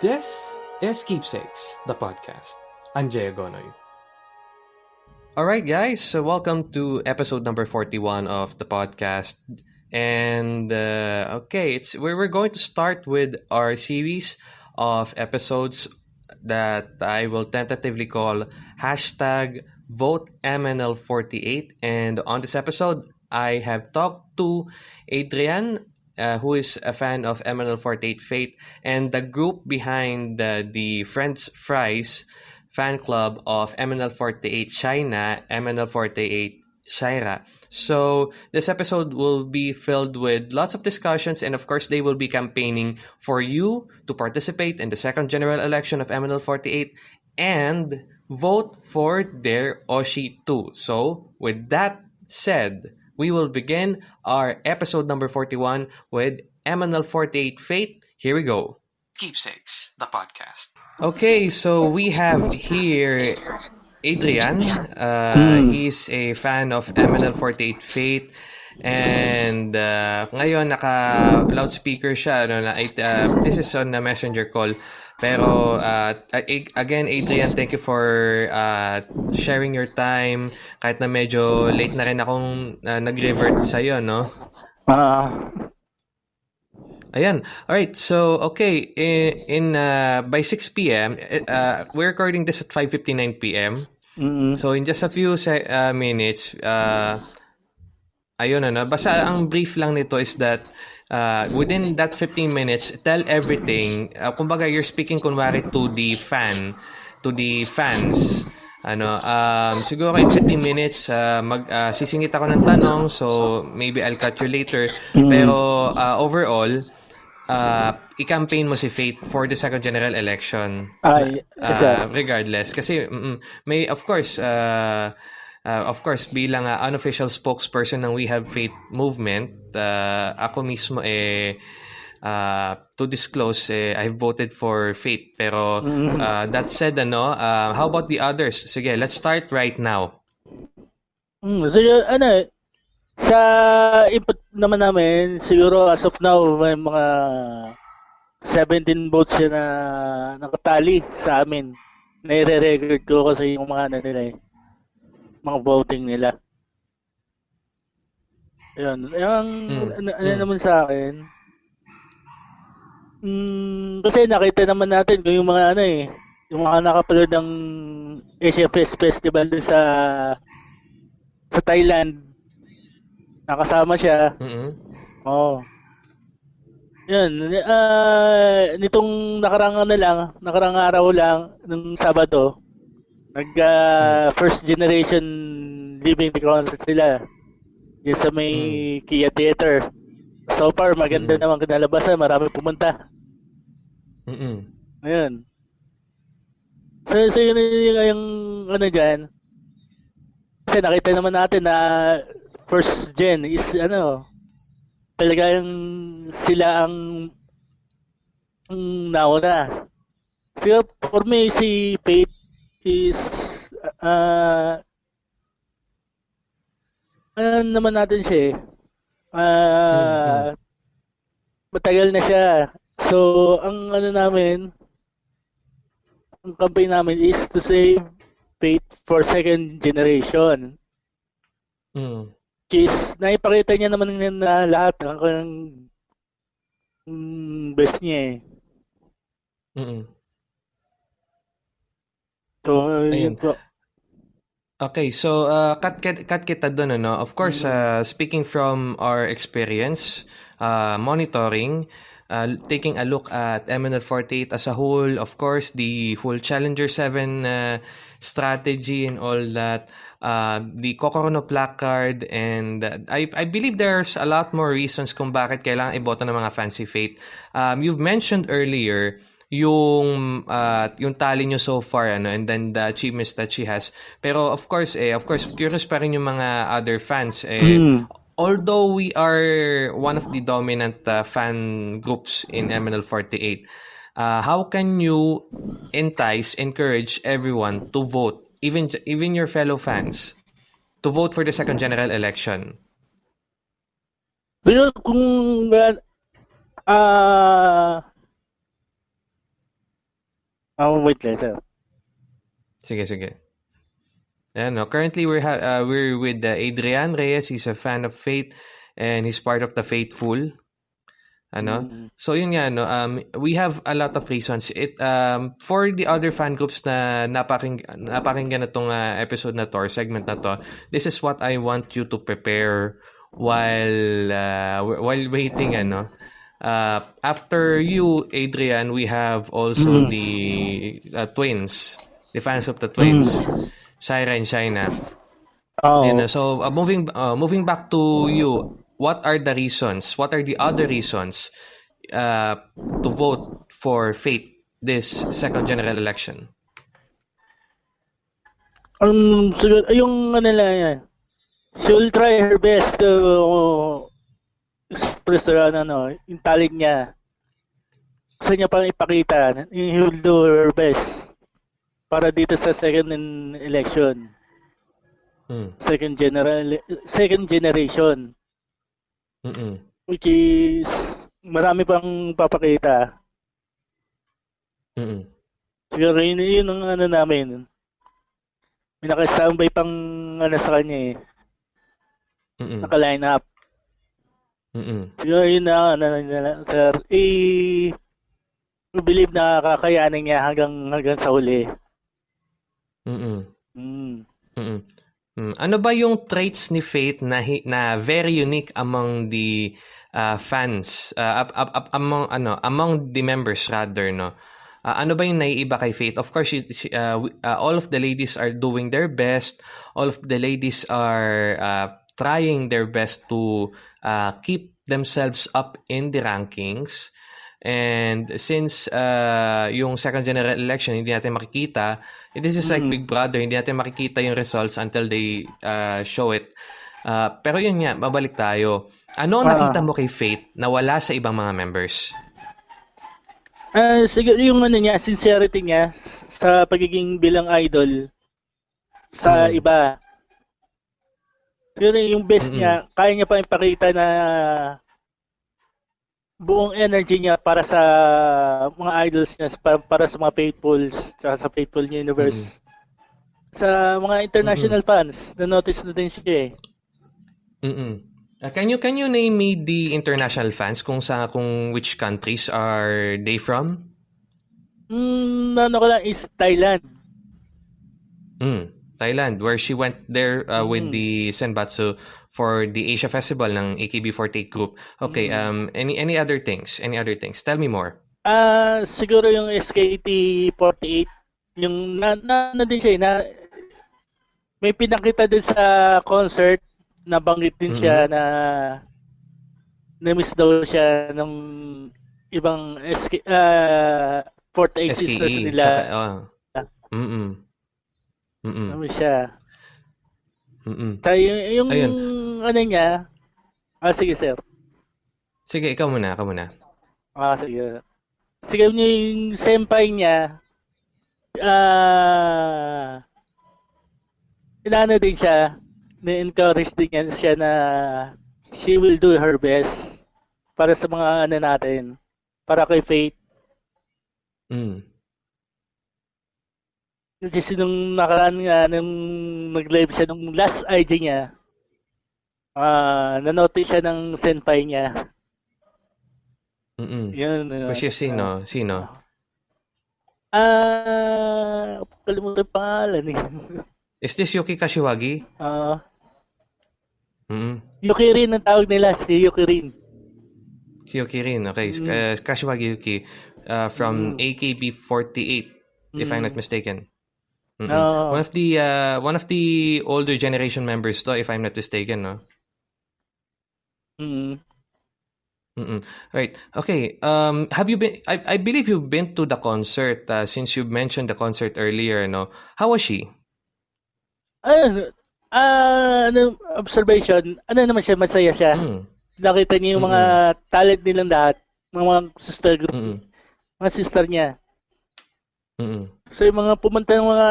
This is Keepsakes, the podcast. I'm Jay Agonoy. Alright, guys, so welcome to episode number 41 of the podcast. And uh, okay, it's we're going to start with our series of episodes that I will tentatively call hashtag vote MNL48. And on this episode, I have talked to Adrian, uh, who is a fan of MNL48 Fate, and the group behind uh, the Friends Fries fan club of MNL48 China, MNL48 Shaira. So this episode will be filled with lots of discussions and of course they will be campaigning for you to participate in the second general election of MNL48 and vote for their Oshi too. So with that said, we will begin our episode number 41 with MNL48 Fate. Here we go. Keepsakes, the podcast. Okay, so we have here Adrian. Uh, He's a fan of MNL48 Fate. And uh, ngayon naka loudspeaker siya ano na uh, this is on a messenger call pero uh, again Adrian thank you for uh, sharing your time kahit na medyo late na rin akong uh, nag-revert sa iyo no Ah, Ayan. All right. So, okay, in, in uh, by 6 p.m., uh, we're recording this at 5:59 p.m. mm So, in just a few se- uh, minutes, uh, ayun ano, basta ang brief lang nito is that uh, within that 15 minutes, tell everything. Uh, kumbaga, you're speaking kunwari to the fan, to the fans. Ano, um, siguro in 15 minutes, uh, mag, uh, sisingit ako ng tanong, so maybe I'll cut you later. Pero uh, overall, uh, i-campaign mo si Faith for the second general election. Ay, Uh, regardless. Kasi, mm, may, of course, uh, uh, of course, bilang uh, unofficial spokesperson ng We Have Faith movement, uh, ako mismo eh, uh, to disclose, eh, I voted for Faith. Pero, uh, that said, ano, uh, how about the others? Sige, let's start right now. Mm, so yun, ano, sa input naman namin, siguro as of now, may mga 17 votes na nakatali sa amin. Nire-record ko kasi yung mga ano nila eh, mga voting nila. Yun. Yung, Mm, ano, ano mm. naman sa akin, mm, kasi nakita naman natin kung yung mga ano eh, yung mga nakapalood ng Fest Festival dun sa sa Thailand. Nakasama siya. Mm-mm. Oo. Yun. ah nitong nakarang ano lang, nakarang araw lang, ng Sabado, nag ah, first generation living the concert sila. Yung sa may Kia Theater. So far, maganda Mm. naman kinalabasan. Marami pumunta. Mm-mm. Ayun. So, so yun yung, yung ano dyan. Kasi nakita naman natin na first gen is ano, talagang sila ang, ang nauna. Pero for me, si Faith is uh, ano naman natin siya eh. Ah, matagal na siya. So, ang ano namin, ang campaign namin is to save faith for second generation. Mm. Which is, naipakita niya naman na lahat ng kanyang mm, best niya eh. Mm-mm. So, Ayun. yun po. Okay, so uh, cut, cut, cut kita doon, ano? Of course, uh, speaking from our experience, uh, monitoring, uh, taking a look at MNL48 as a whole, of course, the whole Challenger 7 uh, strategy and all that, uh, the Kokorono placard, and uh, I, I believe there's a lot more reasons kung bakit kailangan iboto ng mga fancy fate. Um, you've mentioned earlier yung uh, yung tally nyo so far ano and then the achievements that she has. Pero of course eh of course curious pa rin yung mga other fans eh. Mm. although we are one of the dominant uh, fan groups in MNL48 uh, how can you entice encourage everyone to vote even even your fellow fans to vote for the second general election? Pero kung ah Oh, wait lang, sir. Sige, sige. Ayan, no? Currently, we're, ha- uh, we're with uh, Adrian Reyes. He's a fan of Faith and he's part of the Faithful. Ano? Mm. So yun nga no, um we have a lot of reasons. It um for the other fan groups na napaking napakinggan na tong uh, episode na to or segment na to, this is what I want you to prepare while uh, while waiting ano. Uh, after you Adrian, we have also Mm. the uh, twins, the fans of the twins, Shaira and Shaina. Oh. You know, so uh, moving uh, moving back to you, what are the reasons? What are the other reasons uh, to vote for Faith this second general election? Um, siguro, yung ano lang yan. She will try her best to express her, ano, no, yung talent niya. Gusto niya pang ipakita. He will do her best para dito sa second election. Mm. Second general, second generation. Mm-mm. Which is, marami pang papakita. Mm-mm. Siguro yun, yun ang ano namin. May naka-standby pang ano sa kanya eh. Mm-mm. Naka-line up. Mm-mm. Siguro yun na, ano, na, sir. Eh, I believe na kakayanin niya hanggang hanggang sa huli. Mm-mm. Mm. Mm-mm. Mm. Ano ba yung traits ni Faith na na very unique among the uh, fans uh, up, up, up, among ano among the members rather no Uh, ano ba yung naiiba kay Faith? Of course, she, she, uh, uh, all of the ladies are doing their best. All of the ladies are uh, trying their best to uh, keep themselves up in the rankings. And since uh, yung second general election, hindi natin makikita, this is like Mm. Big Brother, hindi natin makikita yung results until they uh, show it. Uh, pero yun nga, mabalik tayo. Ano ang Ah. nakita mo kay Faith na wala sa ibang mga members? Ah, siguro yung ano niya, sincerity niya sa pagiging bilang idol sa Mm. iba. Siguro yung best Mm-mm. niya, kaya niya pa ipakita na buong energy niya para sa mga idols niya, para, para sa mga faithfuls, sa, sa faithful universe. Sa mga international fans, na-notice na din siya eh. Mm-mm. Uh, can you can you name me the international fans kung sa kung which countries are they from? Mm, ano ko lang is Thailand. Mm, Thailand where she went there uh, with Mm. the Senbatsu for the Asia Festival ng AKB48 group. Okay, Mm. um any any other things? Any other things? Tell me more. Ah, siguro yung SKT48, yung na, na, na din siya, eh, na may pinakita din sa concert, nabanggit din siya na na-miss daw siya ng ibang SK, ah 48 sisters SKE. nila. Saka, oh. Mm-mm. Mm-mm. Na-miss siya. Mm-mm. Sa yung, yung Ayun. ano niya, ah sige sir. Sige, ikaw muna, ikaw muna. Ah, sige. Sige, yung senpai niya, ah, inano din siya, na-encourage din yan siya na she will do her best para sa mga ano natin, para kay Faith. Mm. Kasi nung nakaraan nga, nung nag-live siya, nung last IG niya, ah, nanotice siya ng senpai niya. Mm-mm. Yun. ano, Which is sino? Sino? Ah, kalimutan yung pangalan eh. Is this Yuki Kashiwagi? Ah, Mm-mm. Yuki rin ang tawag nila, si Yuki rin. Si Yuki rin, okay. Mm. Uh, Kashiwagi Yuki uh, from Mm. AKB48, if I'm Mm. not mistaken. Mm-mm. One of the uh, one of the older generation members to, if I'm not mistaken, no. Mm. Mm-mm. Right. Okay. Um, have you been? I, I believe you've been to the concert uh, since you mentioned the concert earlier. No. How was she? Ayun, ah, ano, observation, ano naman siya, masaya siya. Mm. Nakita niya yung mga talent nilang lahat, mga, mga sister group, Mm-mm. mga sister niya. Mm-mm. So yung mga pumunta ng mga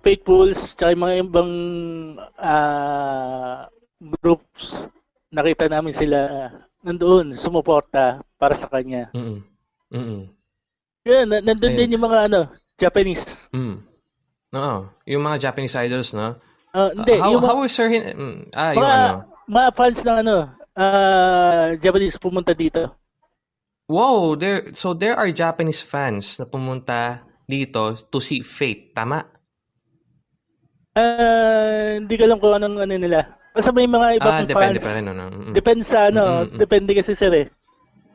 faithfuls, tsaka yung mga ibang ah, groups, nakita namin sila nandoon, sumuporta para sa kanya. Mm-mm. Mm-mm. Yun, na- nandun Ayun. din yung mga ano, Japanese. Mm. Oo. Yung mga Japanese idols, no? Ah, hindi, how, yung mga, how is her... hin- mm, ah, yung mga, ano. mga fans ng ano, ah, Japanese pumunta dito. Wow, there so there are Japanese fans na pumunta dito to see Fate, tama? Ah, hindi ko alam kung anong ano nila. Basta may mga iba Ah, pang depende fans. pa rin ano. Mm-mm. Depende sa ano, Mm, mm, mm. depende kasi sir eh.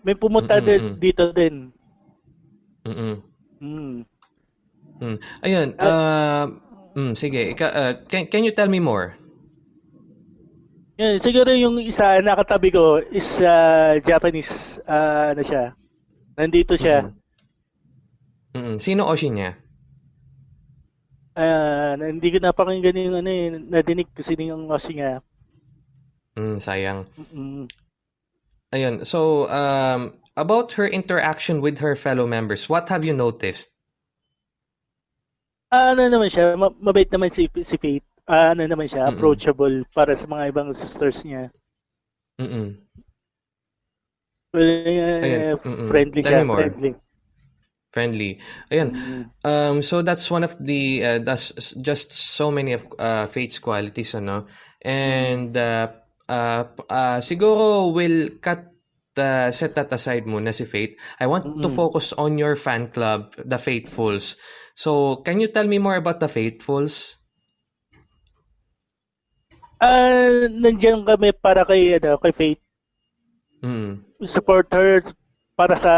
May pumunta Mm, mm, din dito din. Mm-mm. Mm. Mm. Ayun, uh, mm, sige, ika, uh, can, can you tell me more? Yan, siguro yung isa nakatabi ko is ah, Japanese ah, ano siya. Nandito siya. Mm. Mm-mm. Sino Oshi niya? Ah, hindi ko napakinggan yung ano eh, nadinig ko sino yung kasi nga. Mm, sayang. Mm. Ayun, so um, about her interaction with her fellow members, what have you noticed? Ah, ano naman siya, ma- mabait naman si, si Faith. Ah, ano naman siya, Mm-mm. approachable para sa mga ibang sisters niya. Mm-mm. Well, eh, Ayun, mm-mm. friendly Tell siya, more. friendly. Friendly. Ayun, Mm. Um, so that's one of the uh, that's just so many of uh, Fate's qualities, ano. And uh, uh, p- uh, siguro will cut uh, set that aside muna si Fate. I want to Mm-mm. focus on your fan club, the Fatefuls. So, can you tell me more about the Fatefuls? Ah, nandiyan kami para kay ano, kay Faith. Mm. Support her para sa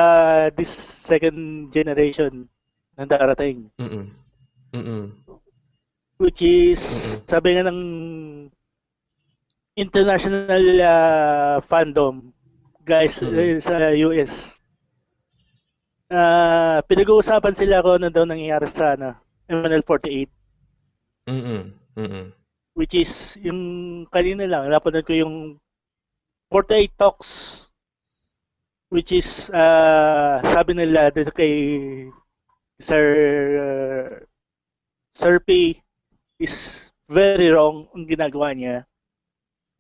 this second generation na darating. Mm. Mm. Which is, Mm-mm. sabi nga ng international ah, fandom guys Mm-mm. eh, sa US. Ah, pinag-uusapan sila kung ano daw nangyayari sa ano, MNL 48 Mm. Mm. which is yung kanina lang napanood ko yung 48 talks which is ah, sabi nila dito kay Sir uh, Sir P is very wrong ang ginagawa niya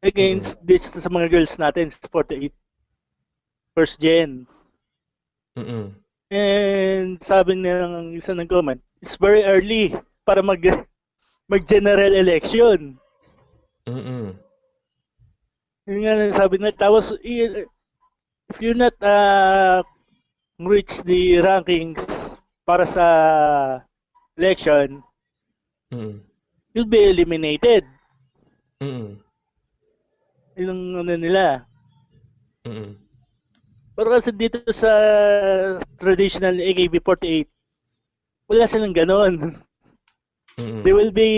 against this sa mga girls natin sa 48 first gen Mm. and sabi ng isa ng comment it's very early para mag mag general election Mm. Yun nga sabi na tapos if you're not uh, reach the rankings para sa election, Mm. you'll be eliminated. Mm. Yun ang ano nila. Mm. Pero kasi dito sa traditional AKB48, wala silang ganon. Mm. They will be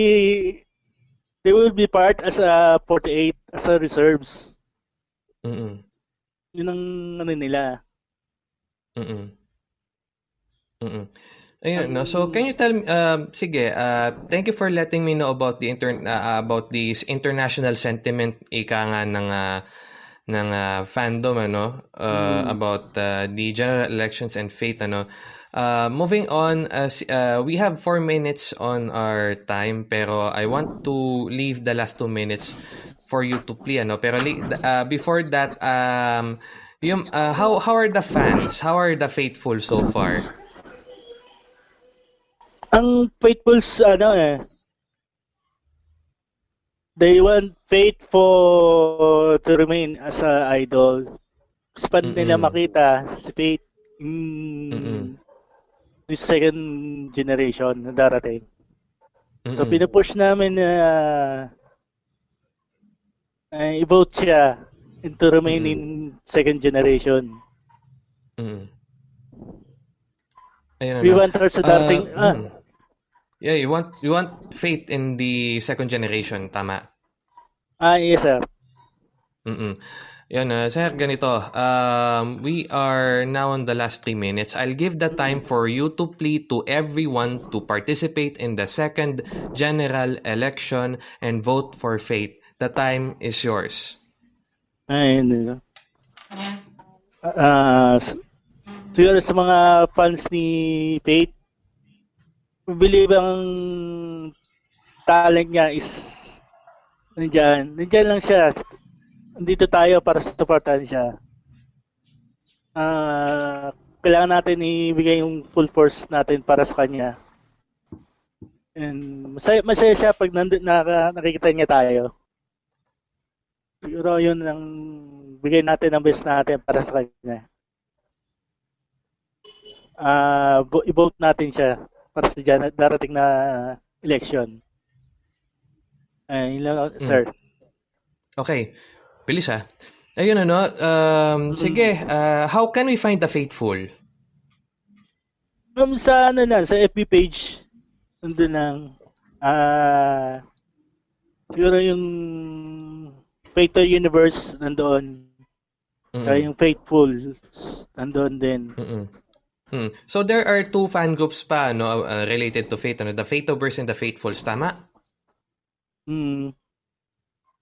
they will be part as a 48 as a reserves. Mm. Yun ang ano nila. Mm. Mm. Ayun, no. So, can you tell me um sige, uh thank you for letting me know about the inter uh, about this international sentiment ika nga ng uh, ng uh, fandom ano uh, Mm. about uh, the general elections and fate ano. Uh, moving on, uh, uh, we have four minutes on our time, pero I want to leave the last two minutes for you to play, ano. Pero uh, before that, um, yung, uh, how how are the fans? How are the faithful so far? Ang faithfuls, ano eh, they want faith for to remain as a idol. Gusto pa nila Mm-mm. makita si Faith Mm-mm. in this second generation na darating. So Mm-mm. pinupush namin na uh, i-vote siya into remain in second generation. Mm. Ayun, We ano. want her sa Uh, ah, mm. Yeah, you want you want faith in the second generation, tama? ah, yes sir. Mm-mm. Yan, uh, sir, ganito. Um, we are now on the last three minutes. I'll give the time for you to plead to everyone to participate in the second general election and vote for faith. The time is yours. Ayun. yun. Ah, s- siguro sa mga fans ni Faith, believe ang talent niya is nandyan. Nandyan lang siya. Nandito tayo para supportahan siya. Ah, kailangan natin ibigay yung full force natin para sa kanya. And masaya, masaya siya pag nandun, naka, nakikita niya tayo. Siguro yun ang bigay natin ang best natin para sa kanya. Ah, uh, i-vote natin siya para sa dyan, darating na election. Uh, lang, sir. Okay. Bilis ah. Ayun ano, um, sige, uh, how can we find the faithful? Um, sa ano na, sa FB page, nandun lang, ah, uh, siguro yung Faithful Universe nandoon. Mm-hmm. Kaya yung Faithful nandoon din. Mm-hmm. Hmm. So there are two fan groups pa no uh, related to faith ano the Faithoverse and the Faithfuls tama? Mm.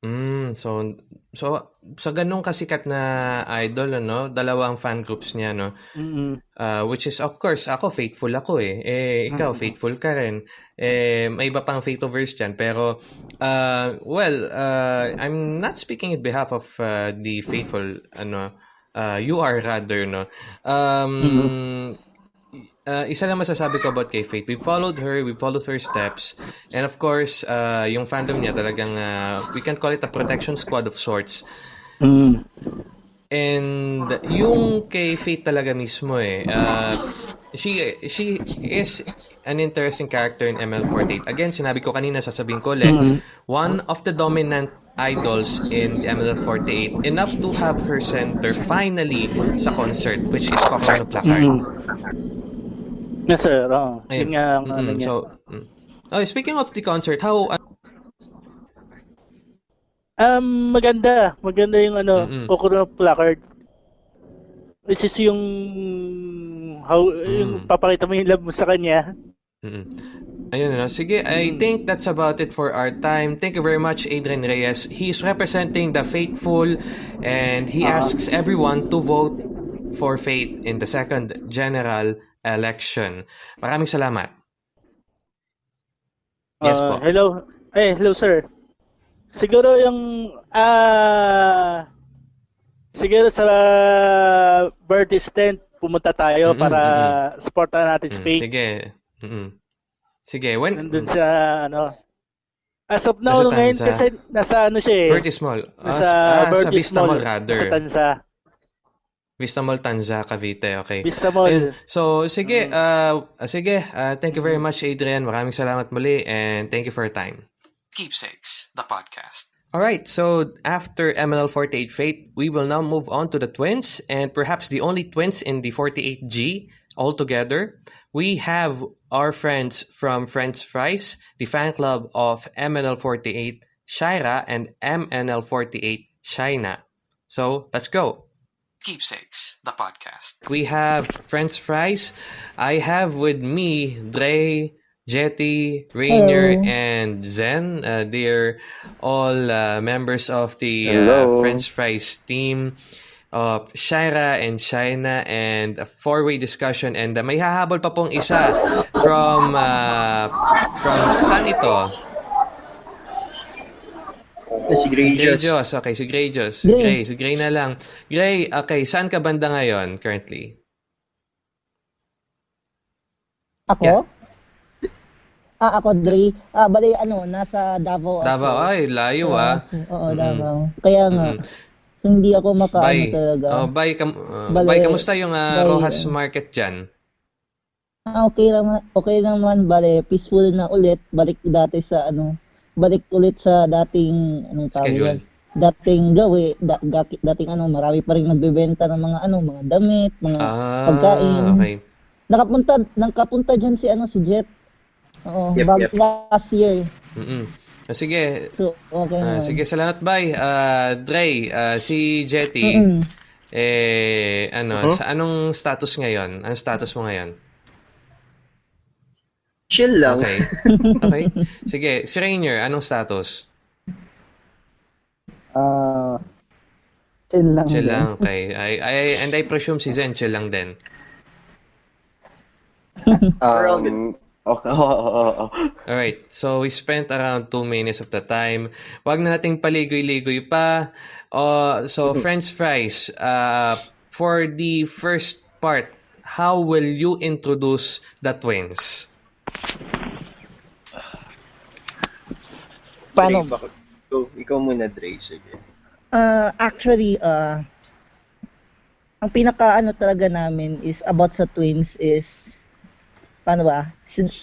Mm, so so sa ganung kasikat na idol ano, dalawang fan groups niya no. Mm-hmm. Uh, which is of course ako faithful ako eh. Eh ikaw mm-hmm. faithful ka rin. Eh may iba pang faithoverse diyan pero uh, well, uh, I'm not speaking in behalf of uh, the faithful ano uh, you are rather no. Um mm-hmm uh, isa lang masasabi ko about kay Faith. We followed her, we followed her steps. And of course, uh, yung fandom niya talagang, uh, we can call it a protection squad of sorts. Mm. And yung kay Faith talaga mismo eh, uh, she, she is an interesting character in ML48. Again, sinabi ko kanina, sasabihin ko ulit, mm-hmm. one of the dominant idols in ML48 enough to have her center finally sa concert which is Coconut Placard. Mm-hmm. Yes, sir. Oh, Ayun. yun nga ang ano mm-hmm. niya. So, mm. oh, speaking of the concert, how... Uh, um, maganda. Maganda yung ano, mm-hmm. Kokoro placard. Which is yung how mm. yung papakita mo yung love mo sa kanya. Mm-hmm. Ayun no. Sige, I mm. think that's about it for our time. Thank you very much, Adrian Reyes. He's representing the faithful and he uh-huh. asks everyone to vote for faith in the second general election. Maraming salamat. Yes uh, po. Hello. Eh, hello sir. Siguro yung ah uh, siguro sa birthday tent pumunta tayo mm-hmm, para mm-hmm. supportan natin si mm, Sige. Mm-hmm. Sige, when nandun sa ano As of now, ngayon kasi nasa ano siya eh. Bertie Small. Nasa ah, sa Vista Mall rather. Sa Tansa. Vista Mall, Tanza, Cavite. Okay. Vista Mall. Ayun. So, sige. Uh, sige. Uh, thank you very much, Adrian. Maraming salamat muli and thank you for your time. Keepsakes, the podcast. All right, so after MNL 48 Fate, we will now move on to the twins, and perhaps the only twins in the 48G altogether. We have our friends from Friends Fries, the fan club of MNL48 Shira and MNL48 Shina. So let's go. Keepsakes, the podcast. We have French fries. I have with me Dre, Jetty, Rainier, Hello. and Zen. Uh, they're all uh, members of the uh, French fries team of Shaira and Shaina and a four-way discussion and uh, may hahabol pa pong isa from uh, from saan ito? Si Greyjoss. Si Greyjoss. Okay, si Greyjoss. Gray. Gray. Si Gray na lang. Gray, okay, saan ka banda ngayon currently? Ako? Yeah. Ah, ako, Dre. Ah, bali, ano, nasa Davao. Davao, ako. ay, layo uh, ah. Oo, mm-hmm. Davao. Kaya nga, mm-hmm. hindi ako makaano bye. talaga. Oh, bye, kam- uh, bali, bye, kamusta yung uh, bye, Rojas Market dyan? Ah, okay naman, okay naman, bale, peaceful na ulit, balik dati sa, ano, balik ulit sa dating anong tawag Schedule. dating gawi da, dating ano marami pa rin nagbebenta ng mga ano mga damit mga ah, pagkain okay. nakapunta nakapunta diyan si ano si Jet Oo, yep, bag yep. last year. Mm-mm. Ah, sige. So, okay uh, sige, salamat bye. Uh, Dre, uh, si Jetty. Mm-mm. Eh, ano, uh-huh. sa anong status ngayon? Anong status mo ngayon? Chill lang. Okay. Okay. Sige, si Rainier, anong status? Ah, uh, chill lang. Chill lang, okay. I, I, and I presume si Zen chill lang din. um, Okay. Oh, oh, oh, oh. Alright. So, we spent around 2 minutes of the time. Wag na nating paligoy-ligoy pa. Uh, so, French fries. Uh, for the first part how will you introduce the twins? Paano? Dre, Ikaw, ikaw muna, Dre. Sige. Uh, actually, uh, ang pinaka ano talaga namin is about sa twins is paano ba?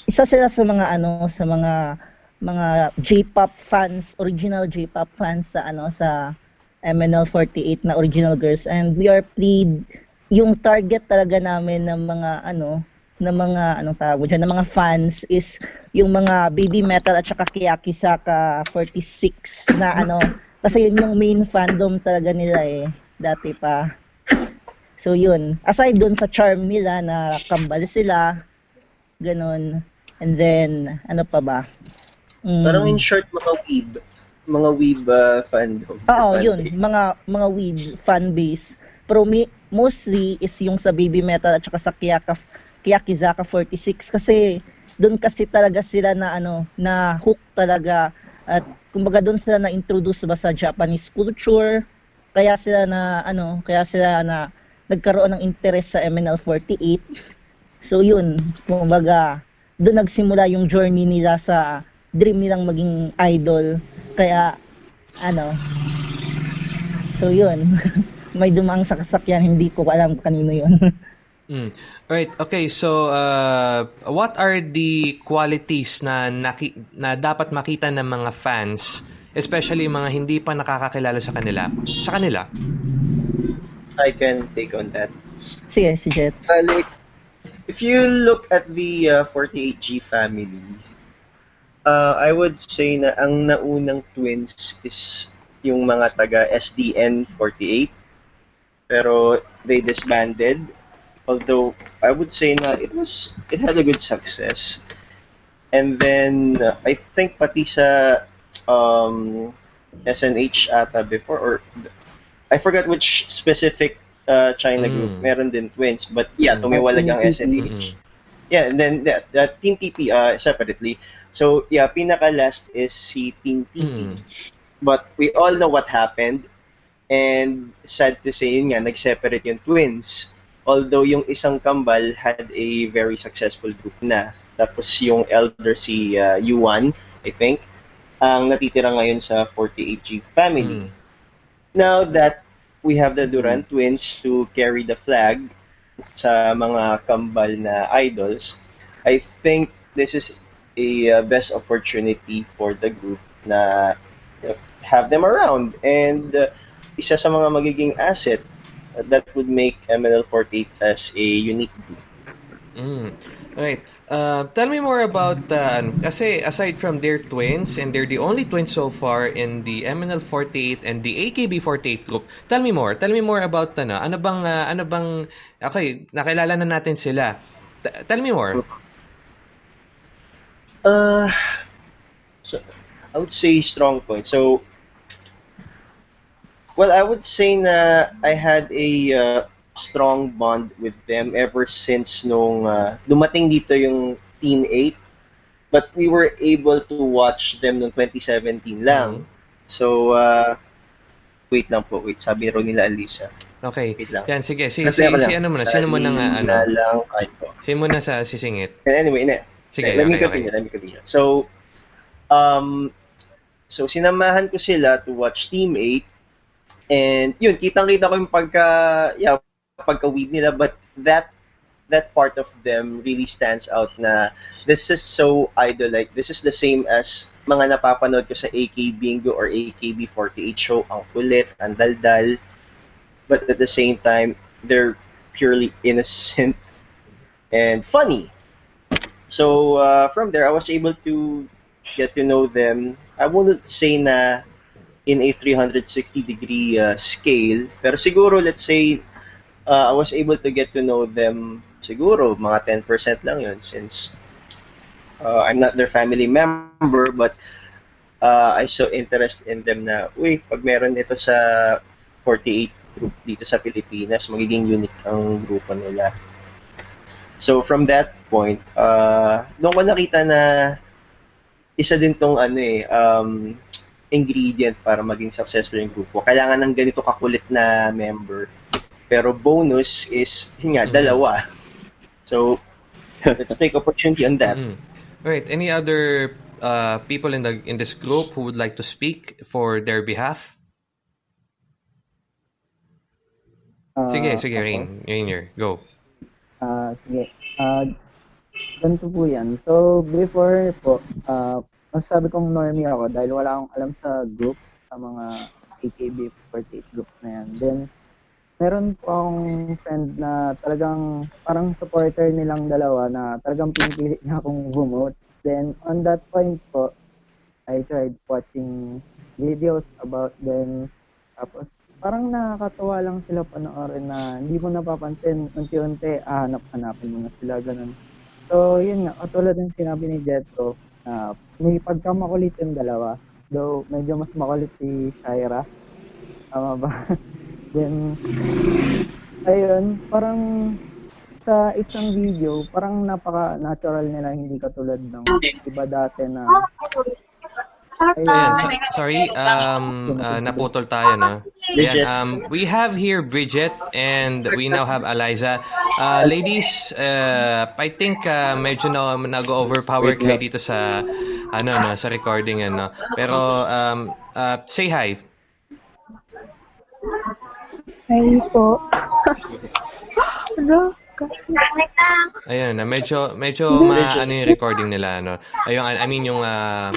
Isa sila sa mga ano sa mga mga J-pop fans, original J-pop fans sa ano sa MNL48 na original girls and we are plead yung target talaga namin ng mga ano ng mga anong tawag mo dyan, ng mga fans is yung mga baby metal at saka Kiyaki Saka 46 na ano kasi yun yung main fandom talaga nila eh dati pa so yun aside dun sa charm nila na kambal sila ganun and then ano pa ba Mm. Parang in short, mga weeb. Mga weeb uh, fandom. Oo, Fan yun, base. mga mga weeb fan base. Pero mi- mostly is yung sa Baby Metal at saka sa Kiyaka Kiyakizaka 46 kasi doon kasi talaga sila na ano, na hook talaga at kumbaga doon sila na introduce ba sa Japanese culture. Kaya sila na ano, kaya sila na nagkaroon ng interest sa MNL48. So yun, kumbaga doon nagsimula yung journey nila sa dream nilang maging idol. Kaya ano, So yun, may dumang sa kasakyan, hindi ko alam kanino yun. Mm. Alright, okay. So, uh, what are the qualities na, naki- na dapat makita ng mga fans, especially mga hindi pa nakakakilala sa kanila? Sa kanila? I can take on that. Sige, si Jet. Uh, like, if you look at the uh, 48G family, uh, I would say na ang naunang twins is yung mga taga SDN 48. Pero they disbanded. Although I would say na it was it had a good success. And then uh, I think pati sa um, SNH ata before or I forgot which specific uh, China group. Mm. Meron din twins. But yeah, Mm. tumiwalag ang Mm. SNH. Mm-mm. Yeah, and then the, the Team TP uh, separately. So yeah, pinaka last is si Team TP. Mm. But we all know what happened. And sad to say, yun nga, nag-separate yung twins. Although yung isang kambal had a very successful group na. Tapos yung elder si uh, Yuan, I think, ang natitira ngayon sa 48G family. Mm. Now that we have the Duran twins to carry the flag sa mga kambal na idols, I think this is a uh, best opportunity for the group na uh, have them around and uh, isa sa mga magiging asset that would make MNL48 as a unique group. Mm. Right. Uh, tell me more about uh, kasi aside from their twins and they're the only twins so far in the MNL48 and the AKB48 group. Tell me more. Tell me more about ano. Ano bang uh, ano bang okay, nakilala na natin sila. T- tell me more. Uh, so I would say strong point. So, well, I would say na I had a uh, strong bond with them ever since nung uh, dumating dito yung Team 8. But we were able to watch them noong 2017 lang. So, uh, wait lang po, wait. Sabi raw nila Alisa. Okay. Wait lang. Yan sige. Si si, ano muna? Sino mo nang uh, ano? Lang, ay po. Sino mo na sa sisingit? Anyway, ne, Sige, let me okay, continue, okay. let me continue. So, um, so sinamahan ko sila to watch Team 8. And yun, kitang-kita ko yung pagka, yeah, pagka-weed nila. But that, that part of them really stands out na this is so idol-like. This is the same as mga napapanood ko sa AK Bingo or AKB48 show. Ang kulit, ang daldal. But at the same time, they're purely innocent and funny. So uh, from there, I was able to get to know them. I wouldn't say na in a 360 degree uh, scale, pero siguro let's say uh, I was able to get to know them siguro mga 10% lang yun since uh, I'm not their family member but uh, I saw interest in them na uy, pag meron ito sa 48 group dito sa Pilipinas, magiging unique ang grupo nila. So from that point, uh, doon ko nakita na isa din tong ano eh, um, ingredient para maging successful yung grupo. Kailangan ng ganito kakulit na member. Pero bonus is, yun nga, Mhm. dalawa. So, let's take opportunity on that. Mm. Right. Any other uh, people in the in this group who would like to speak for their behalf? Sige, Ah, sige, ako. Rain. Rainier, go. Ah, sige. Ah, ganito po yan. So, before po, ah, masasabi kong normie ako dahil wala akong alam sa group, sa mga AKB48 group na yan. Then, meron po akong friend na talagang parang supporter nilang dalawa na talagang pinipilit niya akong bumote. Then, on that point po, I tried watching videos about them. Tapos, parang nakakatawa lang sila panoorin na hindi mo napapansin, unti-unti, ah, hanap-hanapin mo na sila, ganun. So, yun nga, katulad ng sinabi ni Jetro, na may pagkamakulit yung dalawa. Though, medyo mas makulit si Shaira. Tama ba? Then, ayun, parang sa isang video, parang napaka-natural nila, hindi katulad ng iba dati na Ayan, so- sorry, um, uh, naputol tayo, no? Ayan, um, we have here Bridget and we now have Eliza. Uh, ladies, uh, I think uh, medyo na nag-overpower kayo dito sa ano no, sa recording ano. Pero um, uh, say hi. Hi po. Ano? Ayun na, medyo medyo ma ano yung recording nila ano. Ayun, I mean yung uh,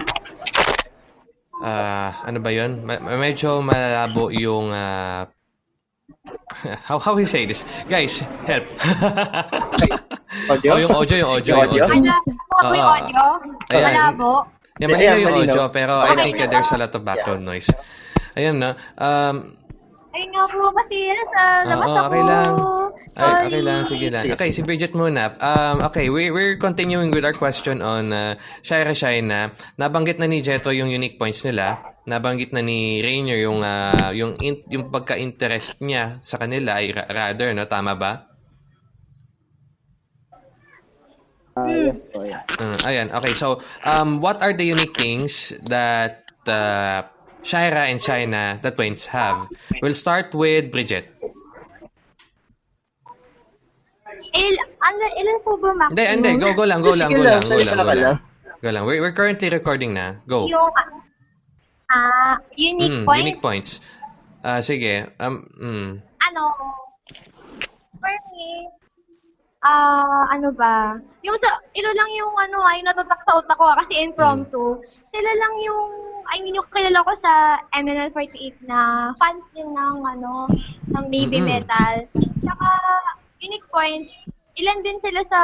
uh, ano ba 'yun? Ma- medyo malabo yung uh, how how we say this? Guys, help. Audio? oh, yung audio, yung audio, yung Yung audio? audio. Malabo yung audio? Ayan. Malabo? Yeah, Ayan, yung audio, pero I think uh, there's a lot of background noise. Ayun na. Um, Ayun nga po kasi sa labas Oo, ako. okay lang. ay, Sorry. okay lang, sige lang. Okay, si Bridget muna. Um, okay, we, we're continuing with our question on uh, Shaira Shaina. Nabanggit na ni Jetro yung unique points nila. Nabanggit na ni Rainier yung uh, yung in, yung pagka-interest niya sa kanila ay ra- rather, no? Tama ba? ah, yes po, yeah. Uh, ayan, okay. So, um, what are the unique things that uh, Shaira and China, the twins, have? We'll start with Bridget. Il, ano, ilan po ba maximum? Hindi, hindi. Go, go lang, go lang, go lang, go lang, go lang. Go lang. We're, we're currently recording na. Go. Yung, ah, unique Mm, point, unique points. Ah, sige. Um, mm. ano, for me, ah, ano ba, yung sa, ilo lang yung ano, ay natatak sa utak ko ah, kasi impromptu. Sila lang yung, I mean, yung kilala ko sa MNL48 na fans din ng, ano, ng baby Mhm. metal. Tsaka, unique points, ilan din sila sa,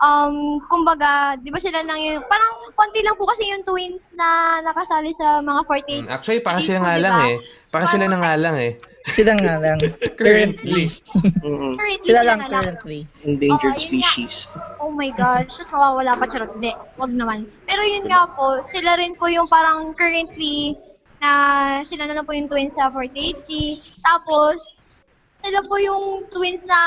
um, kumbaga, di ba sila lang yung, parang konti lang po kasi yung twins na nakasali sa mga 48. Mm, Actually, para sila nga lang eh. Para sila na nga lang eh. Sila nga lang. Currently. Mm, Currently, Sila lang na lang. currently. endangered Oo, yun nga. species. Oh my gosh, just mawawala pa charot. Hindi, wag naman. Pero yun nga po, sila rin po yung parang currently na sila na lang po yung twins sa 48G. Tapos, sila po yung twins na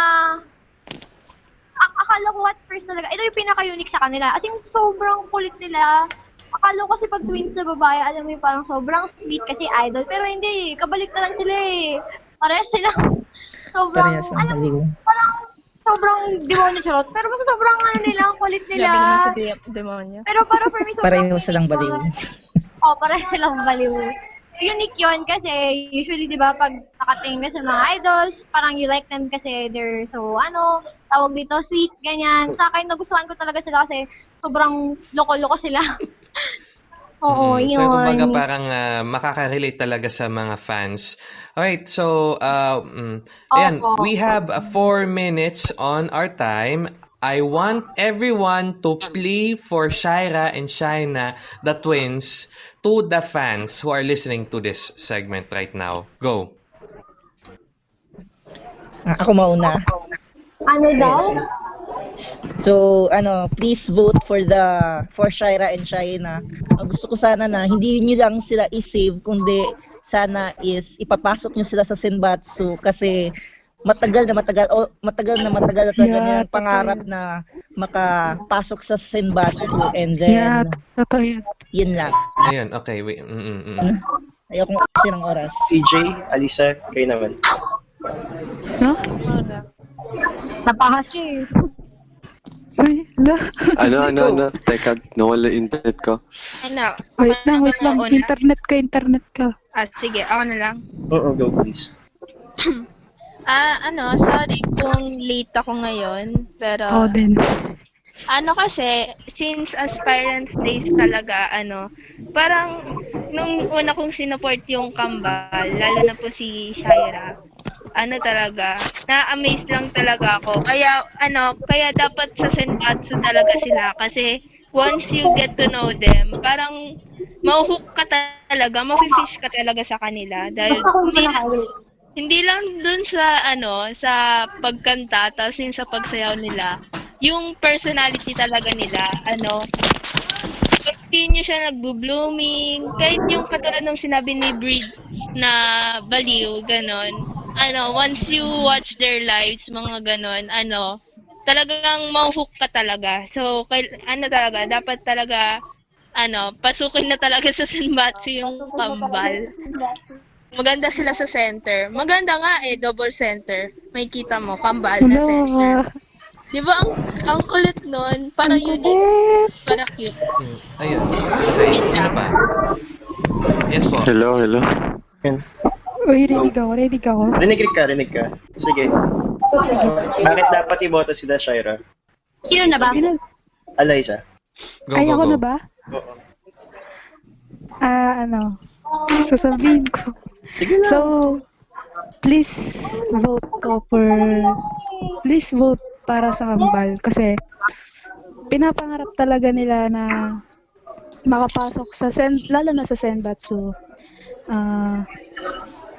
akala ko at first talaga, ito yung pinaka-unique sa kanila. As in, sobrang kulit nila. Akala ko kasi pag twins na babae, alam mo yung parang sobrang sweet kasi idol. Pero hindi, kabalik na lang sila eh. Parehas sila. Sobrang, ang alam mo, baliw. parang sobrang demonyo charot. Pero basta sobrang ano nila, ang kulit nila. Grabe naman Dem- demonyo. Pero para for me, sobrang Pareho silang baliw. Oo, pareho silang baliw. Unique yun kasi usually, di ba, pag nakatingin ka sa mga idols, parang you like them kasi they're so, ano, tawag dito, sweet, ganyan. Sa akin, nagustuhan ko talaga sila kasi sobrang loko-loko sila. Oo, Mm, yun. So, kumbaga parang ah, makaka-relate talaga sa mga fans. Alright, so, uh, mm, ayan, Opo. we have uh, four minutes on our time. I want everyone to play for Shaira and Shaina, the twins, to the fans who are listening to this segment right now. Go. Ako mauna. Ano daw? So, ano, please vote for the for Shaira and Shaina. Ang gusto ko sana na hindi niyo lang sila i-save kundi sana is ipapasok niyo sila sa Senbatsu kasi matagal na matagal o matagal na matagal na talaga Yeah, nilang pangarap na makapasok sa Senbatsu and then Yeah, totoo yan. yun lang. Ayun, okay. Wait, mm, mm, mm. Ayoko kasi ng oras. PJ, Alisa, kayo naman. No? Ano? Napahas siya eh. Uy, la. Ano, ano, ano? Teka, nawala yung internet ko. Ano? Wait lang, na wait lang. mauna? Internet ka, internet ka. Ah, sige, ako na lang. Oo, go please. Ah, ano, sorry kung late ako ngayon, pero Oo din. ano kasi, since aspirants days talaga, ano, parang nung una kong sinupport yung kambal, lalo na po si Shaira, ano talaga, na-amaze lang talaga ako. Kaya, ano, kaya dapat sa Senbatsu talaga sila. Kasi once you get to know them, parang mauhook ka talaga, mafe-fish ka talaga sa kanila. Dahil hindi, hindi lang dun sa, ano, sa pagkanta, tapos yung sa pagsayaw nila, yung personality talaga nila, ano, continue siya nagbo-blooming, kahit yung katulad ng sinabi ni Breed na baliw, ganon, ano, once you watch their lives, mga ganon, ano, talagang mauhook ka talaga. So, kay, ano talaga, dapat talaga, ano, pasukin na talaga sa Senbatsu yung kambal. Maganda sila sa center. Maganda nga eh, double center. May kita mo, kambal na center. Wala. Di ba ang, ang kulit nun? Para unique. Kulit. Para cute. Mm, Ayun. Okay, sino pa? Yes po. Hello, hello. Uy, rinig ako, rinig ako. Rinig ka, rinig ka. Sige. Bakit dapat iboto sila, Shaira? Sino na ba? Sino? Alaysa. Go, Ay, go, ako go. na ba? Oo. Ah, ano, sasabihin ko. Sige So, please vote ko for, please vote para sa kambal kasi pinapangarap talaga nila na makapasok sa sen, lalo na sa Senbatsu. Ah,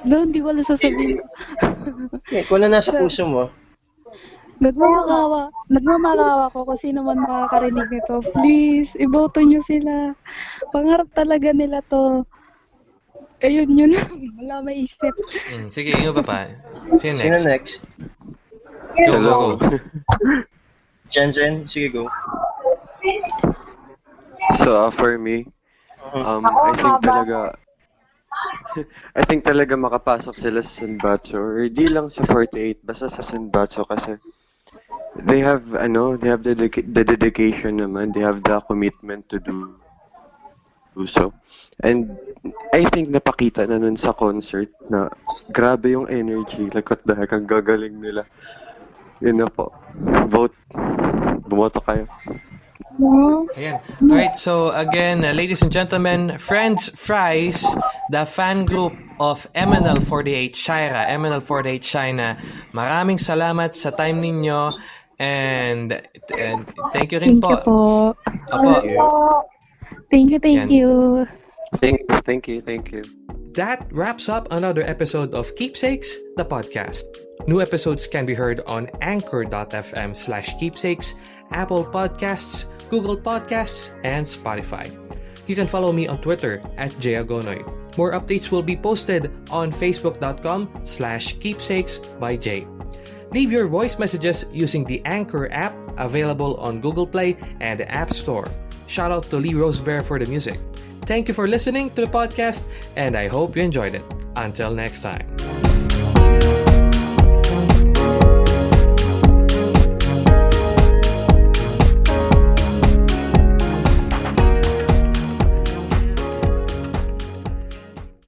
no, hindi ko alam sasabihin ko. Eh, kung ano nasa puso mo, Nagmamakawa, nagmamakawa ko kung sino man makakarinig nito. Please, iboto nyo sila. Pangarap talaga nila to. Ayun, yun. Wala maisip. Mm, sige, yung pa pa. Sino sino next? next? Go, go, Hello. go. Jen Jen? Sige, go. So, uh, for me, um, I think talaga, I think talaga makapasok sila sa Senbatsu or di lang sa 48, basta sa Senbatsu kasi they have, ano, they have the, dedica- the dedication naman, they have the commitment to do do so. And I think napakita na nun sa concert na grabe yung energy, like what the heck, ang gagaling nila. Yun na po. Vote. Bumoto kayo. Ayan. Alright, so again, uh, ladies and gentlemen, Friends Fries, the fan group of MNL48 Shaira, MNL48 China, maraming salamat sa time ninyo and, and thank you rin Thank you po. Opo. Thank you, thank Yan. you. Thank, thank you, thank you. That wraps up another episode of Keepsakes, the podcast. New episodes can be heard on anchor.fm slash keepsakes, Apple Podcasts, Google Podcasts, and Spotify. You can follow me on Twitter at jayagonoy. More updates will be posted on facebook.com slash keepsakes by Jay. Leave your voice messages using the Anchor app available on Google Play and the App Store. Shout out to Lee Rosebear for the music. Thank you for listening to the podcast, and I hope you enjoyed it. Until next time.